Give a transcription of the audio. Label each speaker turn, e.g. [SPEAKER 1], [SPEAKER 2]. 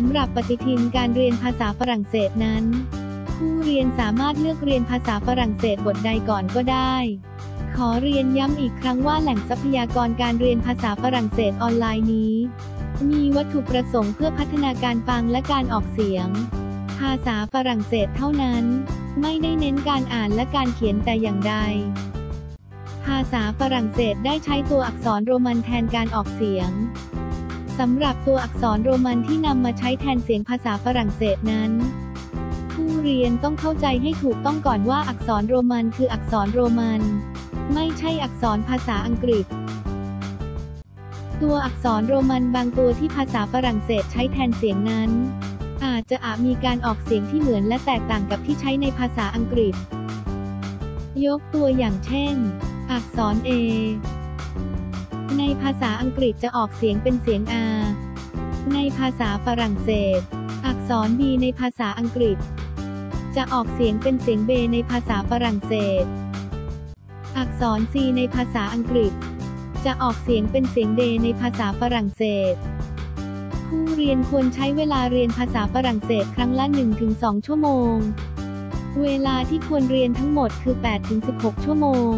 [SPEAKER 1] สำหรับปฏิทินการเรียนภาษาฝรั่งเศสนั้น ผู้เรียนสามารถเลือกเรียนภาษาฝรั่งเศสบทใดก่อนก็ได้ ขอเรียนย้ำอีกครั้งว่าแหล่งทรัพยากรการเรียนภาษาฝรั่งเศสออนไลน์นี้ มีวัตถุประสงค์เพื่อพัฒนาการฟังและการออกเสียง ภาษาฝรั่งเศสเท่านั้น ไม่ได้เน้นการอ่านและการเขียนแต่อย่างใด ภาษาฝรั่งเศสได้ใช้ตัวอักษรโรมันแทนการออกเสียง สำหรับตัวอักษรโรมันที่นำมาใช้แทนเสียงภาษาฝรั่งเศสนั้น ผู้เรียนต้องเข้าใจให้ถูกต้องก่อนว่าอักษรโรมันคืออักษรโรมัน ไม่ใช่อักษรภาษาอังกฤษ ตัวอักษรโรมันบางตัวที่ภาษาฝรั่งเศสใช้แทนเสียงนั้น อาจจะอาจมีการออกเสียงที่เหมือนและแตกต่างกับที่ใช้ในภาษาอังกฤษ ยกตัวอย่างเช่น อักษร A ในภาษาอังกฤษจะออกเสียงเป็นเสียง R ในภาษาฝรั่งเศส อักษร B ในภาษาอังกฤษ จะออกเสียงเป็นเสียงเบในภาษาฝรั่งเศส อักษร C ในภาษาอังกฤษ จะออกเสียงเป็นเสียงเดในภาษาฝรั่งเศส ผู้เรียนควรใช้เวลาเรียนภาษาฝรั่งเศสครั้งละ 1-2 ชั่วโมง เวลาที่ควรเรียนทั้งหมดคือ 8-16 ชั่วโมง